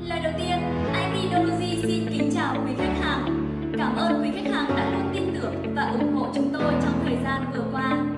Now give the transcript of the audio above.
Lời đầu tiên, ID Doji xin kính chào quý khách hàng. Cảm ơn quý khách hàng đã luôn tin tưởng và ủng hộ chúng tôi trong thời gian vừa qua.